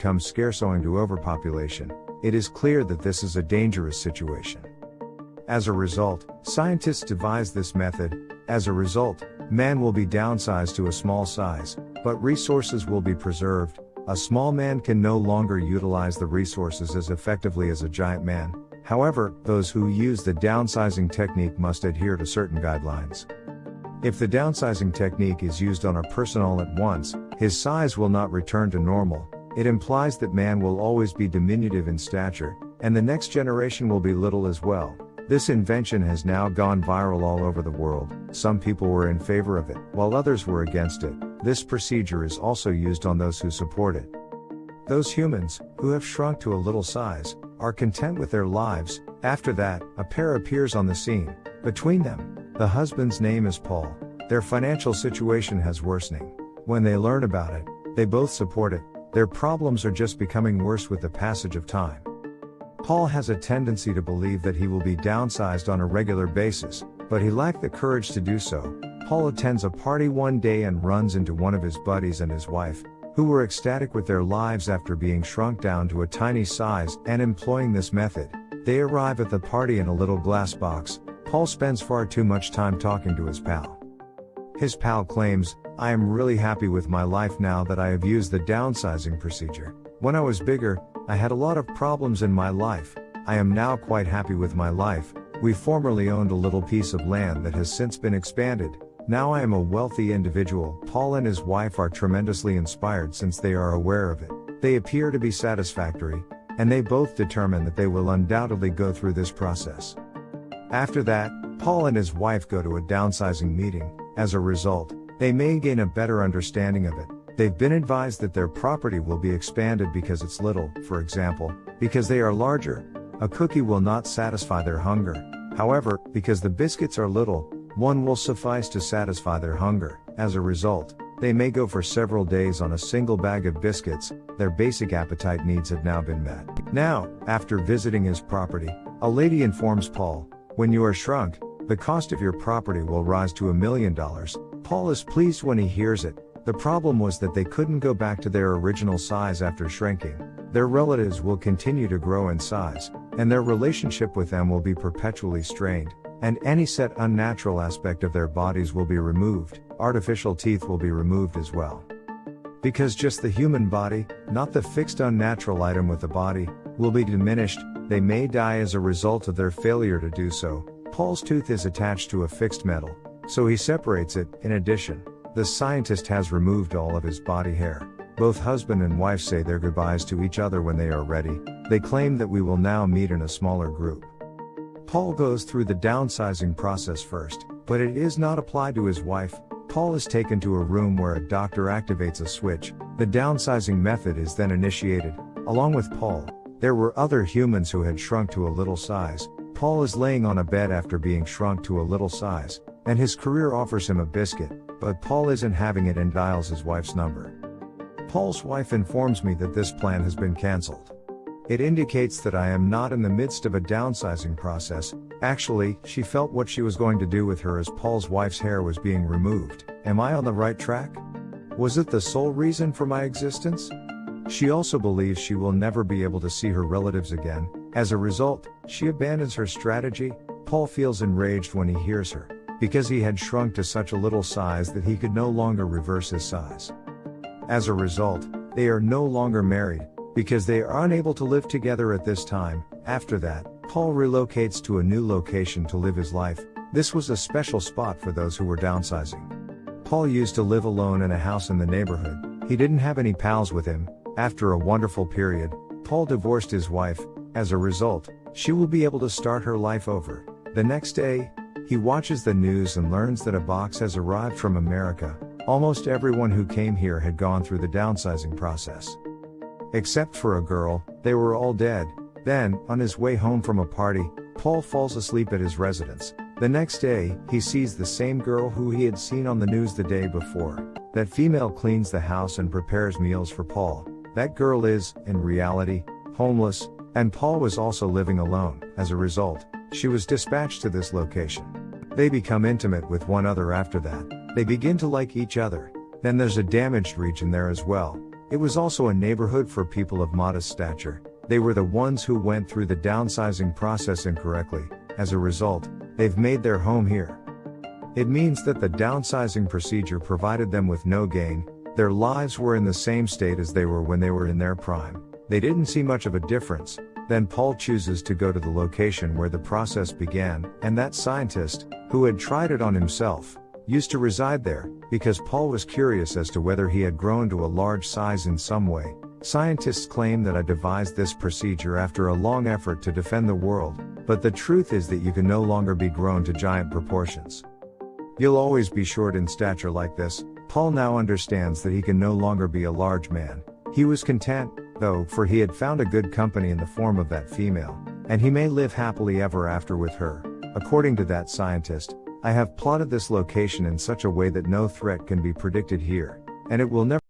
become scarce owing to overpopulation, it is clear that this is a dangerous situation. As a result, scientists devised this method. As a result, man will be downsized to a small size, but resources will be preserved. A small man can no longer utilize the resources as effectively as a giant man. However, those who use the downsizing technique must adhere to certain guidelines. If the downsizing technique is used on a person all at once, his size will not return to normal. It implies that man will always be diminutive in stature, and the next generation will be little as well. This invention has now gone viral all over the world. Some people were in favor of it, while others were against it. This procedure is also used on those who support it. Those humans, who have shrunk to a little size, are content with their lives. After that, a pair appears on the scene. Between them, the husband's name is Paul. Their financial situation has worsening. When they learn about it, they both support it. Their problems are just becoming worse with the passage of time. Paul has a tendency to believe that he will be downsized on a regular basis, but he lacked the courage to do so. Paul attends a party one day and runs into one of his buddies and his wife, who were ecstatic with their lives after being shrunk down to a tiny size and employing this method. They arrive at the party in a little glass box. Paul spends far too much time talking to his pal. His pal claims, I am really happy with my life now that I have used the downsizing procedure. When I was bigger, I had a lot of problems in my life. I am now quite happy with my life. We formerly owned a little piece of land that has since been expanded. Now I am a wealthy individual. Paul and his wife are tremendously inspired since they are aware of it. They appear to be satisfactory, and they both determine that they will undoubtedly go through this process. After that, Paul and his wife go to a downsizing meeting. As a result, they may gain a better understanding of it. They've been advised that their property will be expanded because it's little, for example, because they are larger. A cookie will not satisfy their hunger. However, because the biscuits are little, one will suffice to satisfy their hunger. As a result, they may go for several days on a single bag of biscuits, their basic appetite needs have now been met. Now, after visiting his property, a lady informs Paul, when you are shrunk, the cost of your property will rise to a million dollars. Paul is pleased when he hears it, the problem was that they couldn't go back to their original size after shrinking. Their relatives will continue to grow in size, and their relationship with them will be perpetually strained, and any set unnatural aspect of their bodies will be removed, artificial teeth will be removed as well. Because just the human body, not the fixed unnatural item with the body, will be diminished, they may die as a result of their failure to do so. Paul's tooth is attached to a fixed metal, so he separates it, in addition. The scientist has removed all of his body hair. Both husband and wife say their goodbyes to each other when they are ready. They claim that we will now meet in a smaller group. Paul goes through the downsizing process first, but it is not applied to his wife. Paul is taken to a room where a doctor activates a switch. The downsizing method is then initiated. Along with Paul, there were other humans who had shrunk to a little size. Paul is laying on a bed after being shrunk to a little size, and his career offers him a biscuit, but Paul isn't having it and dials his wife's number. Paul's wife informs me that this plan has been cancelled. It indicates that I am not in the midst of a downsizing process. Actually, she felt what she was going to do with her as Paul's wife's hair was being removed. Am I on the right track? Was it the sole reason for my existence? She also believes she will never be able to see her relatives again. As a result, she abandons her strategy. Paul feels enraged when he hears her because he had shrunk to such a little size that he could no longer reverse his size. As a result, they are no longer married, because they are unable to live together at this time. After that, Paul relocates to a new location to live his life. This was a special spot for those who were downsizing. Paul used to live alone in a house in the neighborhood. He didn't have any pals with him. After a wonderful period, Paul divorced his wife. As a result, she will be able to start her life over. The next day, he watches the news and learns that a box has arrived from America. Almost everyone who came here had gone through the downsizing process. Except for a girl, they were all dead. Then, on his way home from a party, Paul falls asleep at his residence. The next day, he sees the same girl who he had seen on the news the day before. That female cleans the house and prepares meals for Paul. That girl is, in reality, homeless, and Paul was also living alone. As a result, she was dispatched to this location. They become intimate with one another after that. They begin to like each other. Then there's a damaged region there as well. It was also a neighborhood for people of modest stature. They were the ones who went through the downsizing process incorrectly. As a result, they've made their home here. It means that the downsizing procedure provided them with no gain, their lives were in the same state as they were when they were in their prime. They didn't see much of a difference. Then Paul chooses to go to the location where the process began, and that scientist, who had tried it on himself, used to reside there, because Paul was curious as to whether he had grown to a large size in some way. Scientists claim that I devised this procedure after a long effort to defend the world, but the truth is that you can no longer be grown to giant proportions. You'll always be short in stature like this. Paul now understands that he can no longer be a large man. He was content, though, for he had found a good company in the form of that female, and he may live happily ever after with her. According to that scientist, I have plotted this location in such a way that no threat can be predicted here, and it will never